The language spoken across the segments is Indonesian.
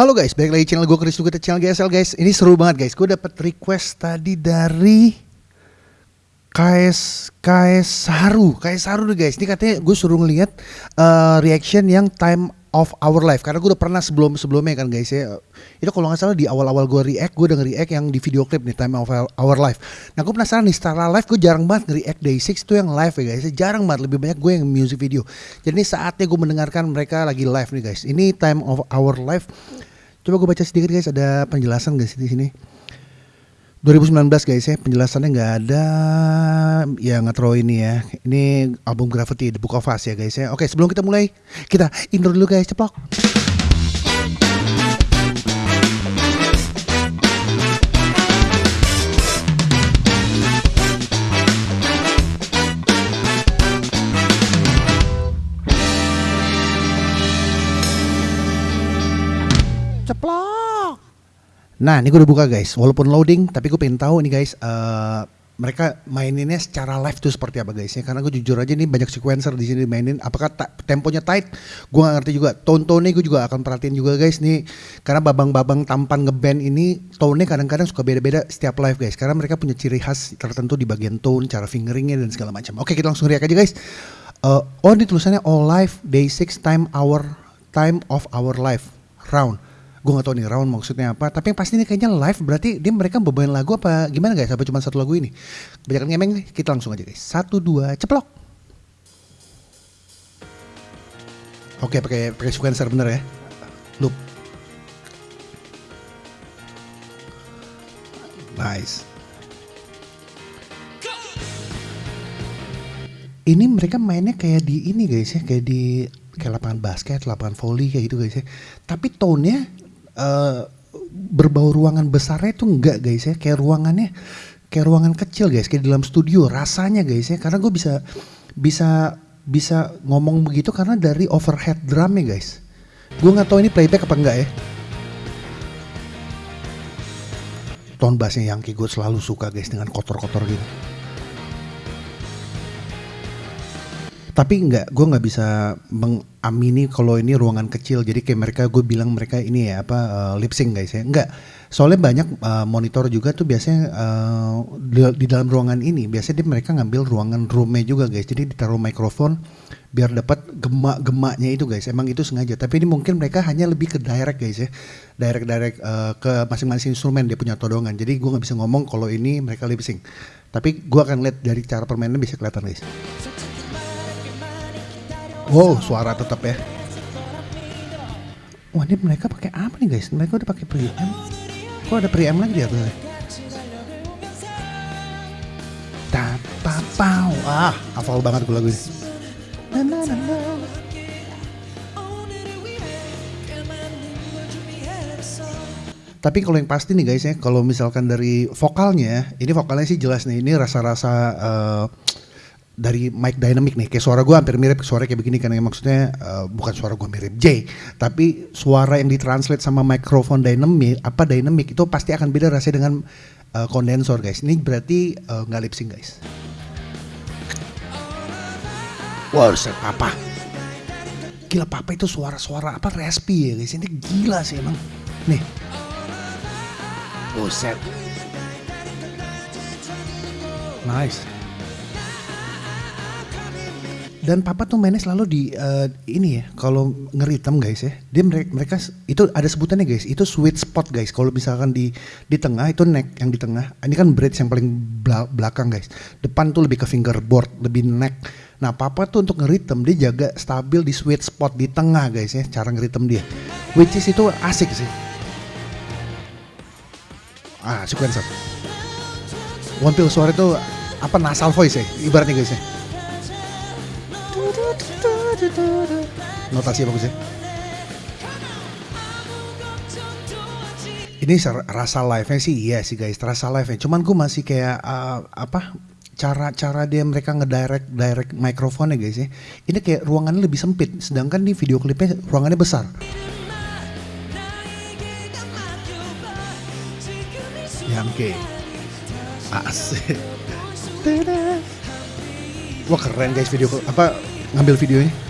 Halo guys, balik lagi channel gue Chris kita channel GSL guys. Ini seru banget guys. Gue dapet request tadi dari KS KS Saru, KS Saru nih guys. Ini katanya gue suruh ngeliat uh, reaction yang time of our life. Karena gue udah pernah sebelum sebelumnya kan guys ya. Itu kalau nggak salah di awal-awal gue react gue udah nge-react yang di video klip nih time of our life. Nah gue penasaran nih setelah live gue jarang banget nge-react day 6 itu yang live ya guys. Jarang banget. Lebih banyak gue yang music video. Jadi ini saatnya gue mendengarkan mereka lagi live nih guys. Ini time of our life coba gue baca sedikit guys. Ada penjelasan guys di sini? 2019 guys ya penjelasannya nggak ada ya nggak ini ya. Ini album Gravity The Book of Us ya guys ya. Oke sebelum kita mulai kita intro dulu guys. Ceplok Nah, ini gue udah buka guys. Walaupun loading, tapi gue pengen tahu nih guys, uh, mereka maininnya secara live tuh seperti apa guys ya? Karena gue jujur aja nih banyak sequencer di sini mainin. Apakah temponya tight? Gue gak ngerti juga. Tone-tone gue juga akan perhatiin juga guys nih. Karena babang-babang tampan ngeband ini tone-nya kadang-kadang suka beda-beda setiap live guys. Karena mereka punya ciri khas tertentu di bagian tone, cara fingeringnya dan segala macam. Oke, kita langsung react aja guys. Uh, oh ini tulisannya all live day 6 time hour time of our life round gue gak tau nih round maksudnya apa tapi yang pasti ini kayaknya live berarti dia mereka bebain lagu apa gimana guys apa cuma satu lagu ini. Kebanyakan ngemeng nih kita langsung aja guys. Satu dua ceplok. Oke pakai pakai sequencer bener ya? Loop. Nice. Ini mereka mainnya kayak di ini guys ya kayak di kayak lapangan basket, lapangan volley kayak gitu guys ya. Tapi tone-nya uh, berbau ruangan besarnya itu enggak guys ya. Kayak ruangannya kayak ruangan kecil guys kayak di dalam studio. Rasanya guys ya karena gue bisa bisa bisa ngomong begitu karena dari overhead drumnya guys. Gue nggak tahu ini playback apa enggak ya. Tone bassnya yang gue selalu suka guys dengan kotor-kotor gitu. Tapi nggak gue nggak bisa mengamini kalau ini ruangan kecil jadi kayak mereka gue bilang mereka ini ya apa uh, lip sync guys ya. Nggak soalnya banyak uh, monitor juga tuh biasanya uh, di, di dalam ruangan ini biasanya dia mereka ngambil ruangan roomnya juga guys. Jadi ditaruh mikrofon biar dapat gemak-gemaknya itu guys. Emang itu sengaja tapi ini mungkin mereka hanya lebih ke direct guys ya. Direct direct uh, ke masing-masing instrumen dia punya todongan. Jadi gue nggak bisa ngomong kalau ini mereka lip sync. Tapi gue akan lihat dari cara permainnya bisa kelihatan guys Wow, suara tetap ya. Wah, ini mereka pakai apa nih guys? Mereka udah pakai preamp. Kok ada preamp lagi di atasnya? Tapapau. Ah, hafal banget gue lagu ini. Tapi kalau yang pasti nih guys ya, kalau misalkan dari vokalnya, ini vokalnya sih jelas nih, ini rasa-rasa uh, dari mic dynamic nih kayak suara gue hampir mirip suara kayak begini yang maksudnya uh, bukan suara gue mirip J tapi suara yang ditranslate sama microphone dynamic apa dynamic itu pasti akan beda rasanya dengan uh, kondensor guys. Ini berarti nggak uh, lip sync guys. Wow set papa. Gila papa itu suara-suara apa respi ya guys. Ini gila sih emang. Nih. Set nice dan papa tuh mainnya selalu di uh, ini ya kalau ngeritem guys ya dia mereka, mereka itu ada sebutannya guys itu sweet spot guys. Kalau misalkan di di tengah itu neck yang di tengah ini kan bridge yang paling belakang guys. Depan tuh lebih ke fingerboard lebih neck. Nah papa tuh untuk ngeritem dia jaga stabil di sweet spot di tengah guys ya cara ngeritem dia. Which is itu asik sih. Ah sequencer. One pill suara itu apa nasal voice ya ibaratnya guys ya Notasi bagus ya. Ini rasa live-nya sih iya sih guys, rasa live-nya. Cuman gue masih kayak uh, apa cara-cara dia mereka ngedirect direct mikrofon ya guys ya. Ini kayak ruangannya lebih sempit, sedangkan di video klipnya ruangannya besar. Yang ke asik. Wah keren guys video apa ngambil videonya.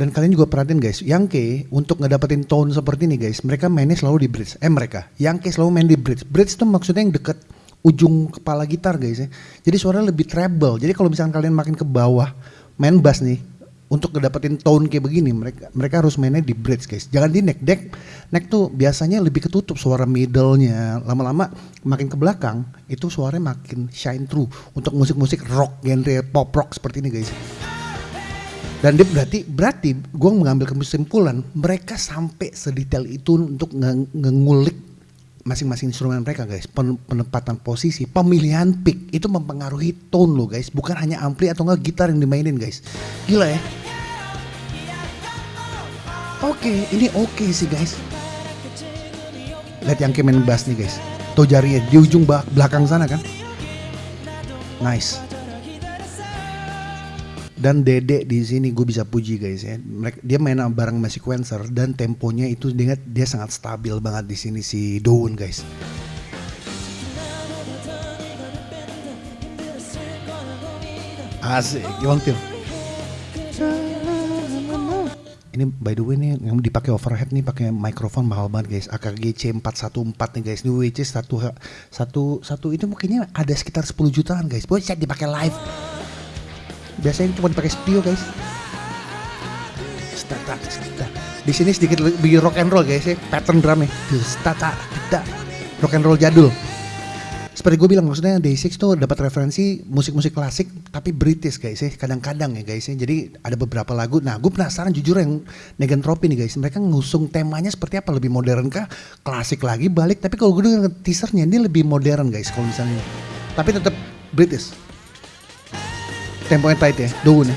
Dan kalian juga perhatiin guys, Yangke untuk ngedapetin tone seperti ini guys, mereka mainnya selalu di bridge. Eh mereka, Yangke selalu main di bridge. Bridge itu maksudnya yang deket ujung kepala gitar guys ya. Jadi suaranya lebih treble. Jadi kalau misalkan kalian makin ke bawah main bass nih, untuk ngedapetin tone kayak begini mereka mereka harus mainnya di bridge guys jangan di neck deck neck tuh biasanya lebih ketutup suara middle-nya lama-lama makin ke belakang itu suaranya makin shine through untuk musik-musik rock genre pop rock seperti ini guys dan dia berarti berarti gue mengambil kesimpulan mereka sampai sedetail itu untuk nge- masing-masing instrumen mereka guys. Pen- penempatan posisi pemilihan pick itu mempengaruhi tone lo guys. Bukan hanya ampli atau enggak gitar yang dimainin guys. Gila ya? Oke ini oke sih guys. Lihat yang main bass nih guys. Tuh jarinya di ujung belakang sana kan? Nice dan Dede di sini gue bisa puji guys ya. Mereka, dia main bareng sama sequencer dan temponya itu dia, dia sangat stabil banget di sini si Daun guys. Asik, gimana Phil? Ini by the way nih yang dipakai overhead nih pakai mikrofon mahal banget guys. AKG C414 nih guys. Ini is satu satu satu itu mungkinnya ada sekitar 10 jutaan guys. Boleh dipakai live biasanya cuma pakai studio guys. Stata di sini sedikit lebih rock and roll guys ya. Pattern drumnya. Stata tidak rock and roll jadul. Seperti gue bilang maksudnya Day6 tuh dapat referensi musik-musik klasik tapi British guys ya. Kadang-kadang ya guys ya. Jadi ada beberapa lagu. Nah gue penasaran jujur yang Negantropi nih guys. Mereka ngusung temanya seperti apa? Lebih modern kah? Klasik lagi balik. Tapi kalau gue denger teasernya ini lebih modern guys kalau misalnya. Tapi tetap British temponya tight ya, daun ya.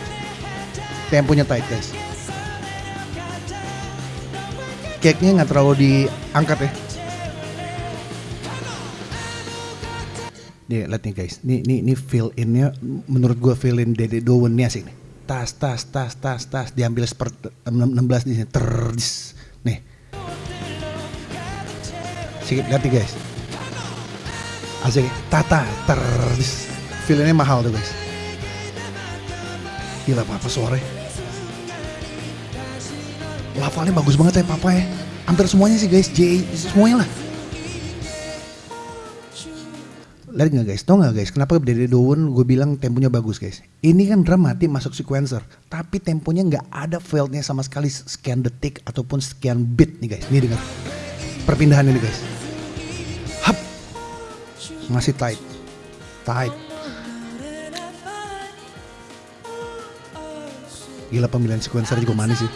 Temponya tight guys. Cake-nya nggak terlalu diangkat ya. Nih, lihat nih guys. Nih, nih, nih fill in-nya menurut gua fill in Dede Dowen nih asik nih. Tas, tas, tas, tas, tas. Diambil seperti 16 di sini. Terdis. Nih. Sikit nih guys. Asik. Tata, terdis. Fill in-nya mahal tuh guys. Gila papa suara Lafalnya bagus banget ya papa ya. Hampir semuanya sih guys. J semuanya lah. Lihat nggak guys, tau nggak guys, kenapa dari Dowen gue bilang temponya bagus guys. Ini kan drum mati masuk sequencer, tapi temponya nggak ada fieldnya sama sekali sekian detik ataupun sekian beat nih guys. Ini dengar. Perpindahan ini guys. Hap, masih tight, tight. Gila pemilihan sequencer juga manis sih.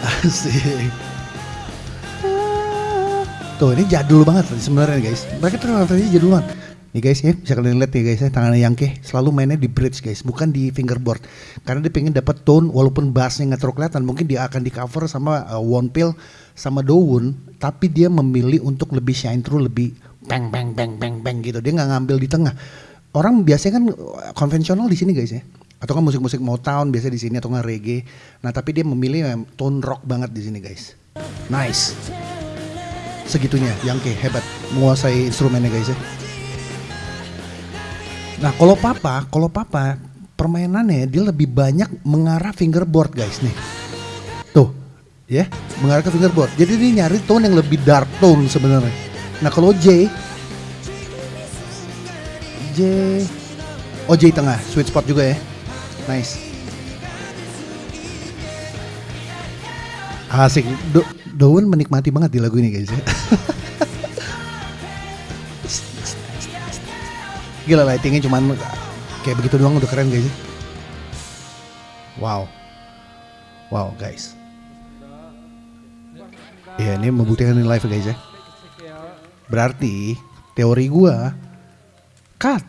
Asik. Tuh ini jadul banget sebenarnya guys. Mereka tuh referensinya jadul banget. Nih guys ya, bisa kalian lihat ya guys ya, tangannya Yangke selalu mainnya di bridge guys, bukan di fingerboard. Karena dia pengen dapat tone walaupun bassnya nggak terlalu kelihatan, mungkin dia akan di cover sama uh, One Pill sama Daun, tapi dia memilih untuk lebih shine through, lebih bang bang bang bang bang gitu. Dia nggak ngambil di tengah. Orang biasanya kan uh, konvensional di sini guys ya, atau kan musik-musik Motown biasa di sini atau nggak reggae. Nah tapi dia memilih tone rock banget di sini guys. Nice. Segitunya, Yangke hebat menguasai instrumennya guys ya. Nah kalau papa, kalau papa permainannya dia lebih banyak mengarah fingerboard guys nih. Tuh, ya mengarah ke fingerboard. Jadi dia nyari tone yang lebih dark tone sebenarnya. Nah kalau J, J, oh J tengah, sweet spot juga ya. Nice. Asik, Do menikmati banget di lagu ini guys ya. Gila lightingnya cuman kayak begitu doang udah keren guys. Wow. Wow guys. Iya ini membuktikan ini live guys ya. Berarti teori gua cut.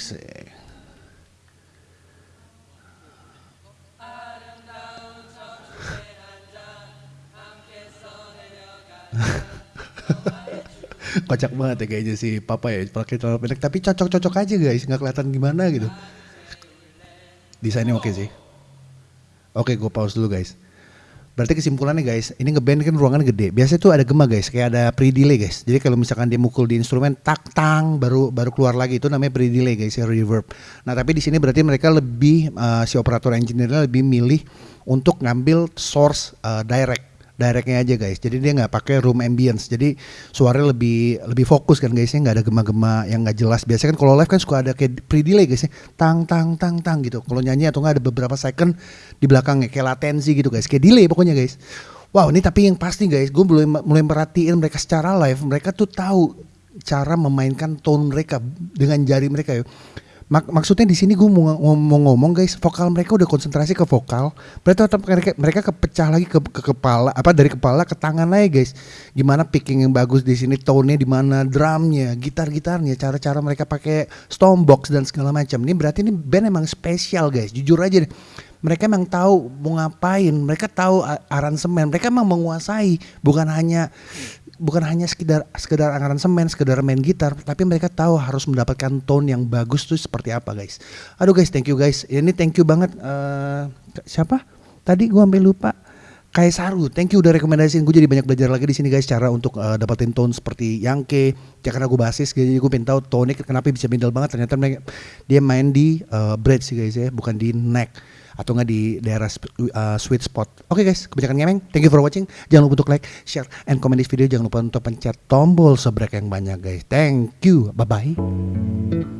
Sih. kocak banget ya kayaknya si papa ya pakai celana pendek. Tapi cocok-cocok aja guys. Nggak kelihatan gimana gitu. Desainnya oke sih. Oke gue pause dulu guys Berarti kesimpulannya guys, ini ngeband kan ruangan gede. Biasanya tuh ada gema guys, kayak ada pre-delay guys. Jadi kalau misalkan dia mukul di instrumen tak tang baru baru keluar lagi itu namanya pre-delay guys ya reverb. Nah, tapi di sini berarti mereka lebih uh, si operator engineer lebih milih untuk ngambil source uh, direct directnya aja guys. Jadi dia nggak pakai room ambience. Jadi suaranya lebih lebih fokus kan guysnya nggak ada gema-gema yang nggak jelas. Biasanya kan kalau live kan suka ada kayak pre delay guys ya. Tang tang tang tang gitu. Kalau nyanyi atau nggak ada beberapa second di belakangnya kayak latensi gitu guys. Kayak delay pokoknya guys. Wow ini tapi yang pasti guys. Gue mulai mulai merhatiin mereka secara live. Mereka tuh tahu cara memainkan tone mereka dengan jari mereka ya Mak maksudnya di sini gue mau, mau ngomong guys, vokal mereka udah konsentrasi ke vokal, berarti tetap mereka mereka kepecah lagi ke, ke kepala, apa dari kepala ke tangan lagi guys. Gimana picking yang bagus di sini, tone-nya di mana, drumnya, gitar-gitarnya, cara-cara mereka pakai box dan segala macam. Ini berarti ini band emang spesial guys, jujur aja deh mereka emang tahu mau ngapain, mereka tahu aransemen, mereka emang menguasai, bukan hanya bukan hanya sekedar sekedar aransemen, sekedar main gitar, tapi mereka tahu harus mendapatkan tone yang bagus tuh seperti apa, guys. Aduh guys, thank you guys. Ini thank you banget uh, siapa? Tadi gua sampai lupa. Saru, thank you udah rekomendasiin gue jadi banyak belajar lagi di sini guys cara untuk uh, dapetin tone seperti Yangke. Ya karena gue basis jadi gue pengen tahu tone kenapa bisa middle banget ternyata dia main di uh, bridge sih guys ya, bukan di neck atau nggak di daerah uh, sweet spot. Oke okay guys, kebanyakan ngemeng. Thank you for watching. Jangan lupa untuk like, share, and comment this video. Jangan lupa untuk pencet tombol sebrek yang banyak guys. Thank you. Bye bye.